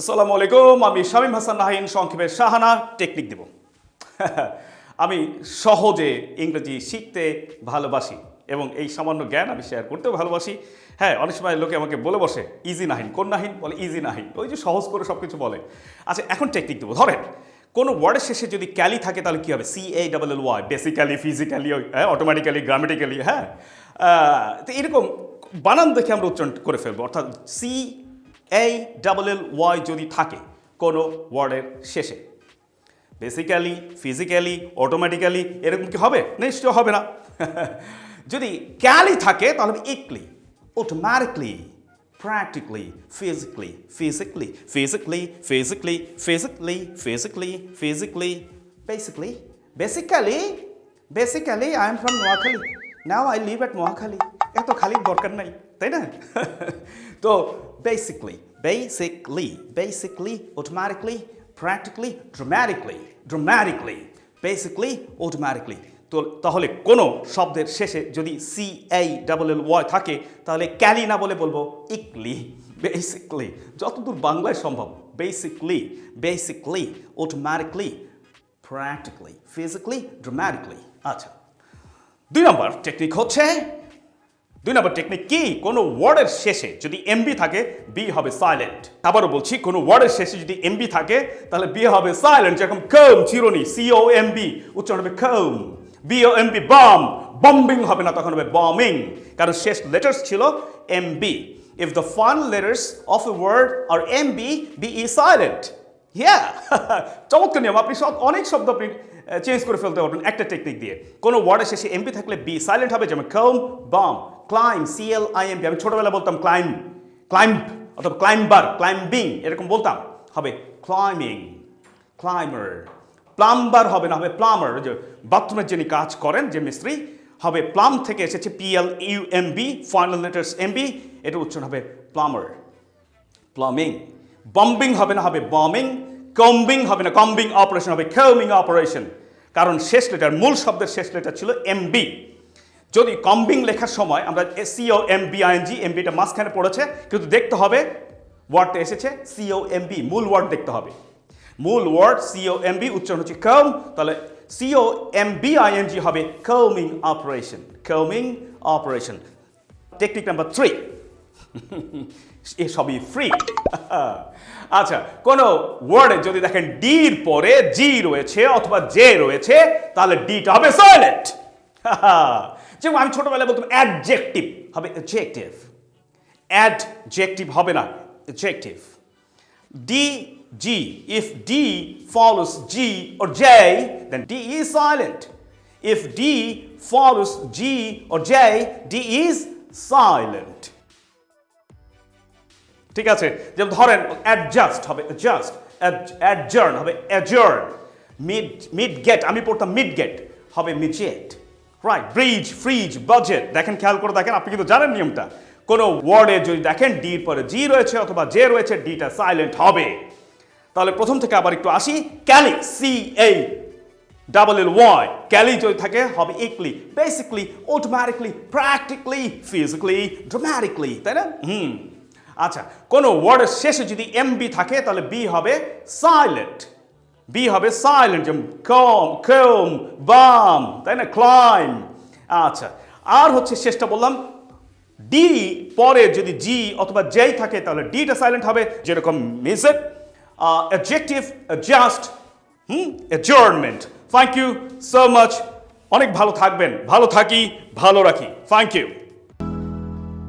আসসালামু আলাইকুম, আমি শামীম হাসান নাহিন, সংক্ষেপে শাহানা, টেকনিক দেব। আমি সহজে ইংরেজি শিখতে ভালোবাসি এবং এই সামান্য জ্ঞান আমি শেয়ার করতেও ভালোবাসি। হ্যাঁ অনেক সময় লোকে আমাকে বলে বসে ইজি নাহিন, কোন নাহিন? বলে ইজি নাহিন। ওই যে সহজ করে সব কিছু বলে। আচ্ছা এখন টেকনিক দেবো। ধরেন, কোনো ওয়ার্ডের শেষে যদি ক্যালি থাকে, তাহলে কী হবে? C A double L Y basically physically হ্যাঁ অটোমেটিক্যালি গ্রামেটিক্যালি হ্যাঁ। তো এরকম বানান দেখে আমরা উচ্চারণ করে ফেলব। অর্থাৎ সি এই ডাবল এল ওয়াই যদি থাকে, কোনো ওয়ার্ডের শেষে। বেসিক্যালি ফিজিক্যালি অটোমেটিক্যালি এরকম কি হবে? নিশ্চয় হবে না। যদি ক্যালি থাকে, তাহলে ically automatically practically physically physically physically physically physically physically physically basically basically basically I am from Noakhali now I live at Noakhali এত খালির দরকার নাই, তাই না? তো basically basically basically, automatically, practically, dramatically dramatically, basically, automatically. তো তাহলে কোনো শব্দের শেষে যদি সি এই ডাবল এল ওয়াই থাকে, তাহলে ক্যালি না বলে বলব, ইকলি বেসিকলি যতদূর বাংলায় সম্ভব basically basically automatically practically physically dramatically আচ্ছা দুই নম্বর টেকনিক হচ্ছে দুই নম্বর টেকনিক কি? কোনো ওয়ার্ডের শেষে যদি এমবি থাকে বি হবে সাইলেন্ট আবারও বলছি, কোনো ওয়ার্ডের শেষে যদি এমবি থাকে, তাহলে বি হবে সাইলেন্ট যেরকম কম চিরনি সিও এমবি উচ্চারণ হবে comb BO MB bomb bombing হবে না, তখন হবে বমিং কারণ শেষ লেটার্স ছিল MB if the fun letters of a word R MB B E silent হ্যাঁ চমৎকার নিয়ম, আপনি সব, অনেক শব্দ আপনি চেঞ্জ করে ফেলতে পারবেন একটা টেকনিক দিয়ে। কোনো ওয়ার্ডের শেষে এমপি থাকলে বি সাইলেন্ট হবে, যেমন কম বাম ক্লাইম সিএল আইএমপি আমি ছোটবেলা বলতাম ক্লাইম ক্লাইম্ব অথবা ক্লাইম্বার ক্লাইম্বিং এরকম বলতাম। হবে ক্লাইমিং ক্লাইমার প্লাম্বার হবে না, হবে প্লামার যে বাথরুমের যিনি কাজ করেন, যে মিস্ত্রি, হবে প্লাম থেকে এসেছে PL U M B final letters M B এটা উচ্চারণ হবে প্লামার প্লামিং বম্বিং হবে না, হবে বমিং কম্বিং হবে না কম্বিং অপারেশন হবে কমিং অপারেশন কারণ শেষ লেটার মূল শব্দের শেষ লেটার ছিল এমবি যদি কম্বিং লেখার সময় আমরা সিও এম বি আইএনজি এমবিটা মাঝখানে পড়েছে, কিন্তু দেখতে হবে ওয়ার্ডটা এসেছে সিও এমবি মূল ওয়ার্ড দেখতে হবে। মূল ওয়ার্ড সিও এমবি উচ্চারণ হচ্ছে কম তাহলে C O M B ING হবে coming operation coming operation technique number three এসবই ফ্রি আচ্ছা কোন ওয়ার্ডে যদি দেখেন ডির পরে জি রয়েছে অথবা জে রয়েছে, তাহলে ডিটা হবে সাইলেন্ট যেমন আমি ছোটবেলায় বলতাম অ্যাডজেক্টিভ হবে অ্যাডজেক্টিভ অ্যাডজেক্টিভ হবে না adjective D G if D follows G or J, then D is silent. If D follows G or J, D is silent. ঠিক আছে? যেমন ধরেন অ্যাডজাস্ট হবে অ্যাডজাস্ট অ্যাডজার্ন হবে অ্যাডজার্ন মিড মিড গেট আমি পড়তাম মিড গেট হবে midget right bridge fridge budget দেখেন খেয়াল করে দেখেন, আপনি কিন্তু জানেন নিয়মটা। কোনো ওয়ার্ডে যদি দেখেন ডির পরে জি রয়েছে অথবা জে রয়েছে ডিটা সাইলেন্ট হবে। তাহলে প্রথম থেকে আবার একটু আসি। ক্যালি সি এই ডাবল এল ওয়াই ক্যালি যদি থাকে, হবে ically. Basically automatically practically physically dramatically তাই না? হুম। আচ্ছা কোনো ওয়ার্ডের শেষে যদি এমবি থাকে, তাহলে বি হবে সাইলেন্ট বি হবে সাইলেন্ট যেমন কম কম বাম তাই না? ক্লাইম আচ্ছা আর হচ্ছে শেষটা বললাম ডি পরে যদি জি অথবা জেই থাকে, তাহলে ডিটা সাইলেন্ট হবে, যেরকম music objective just hmm? Adjournment thank you so much অনেক ভালো থাকবেন, ভালো থাকি, ভালো রাখি. Thank you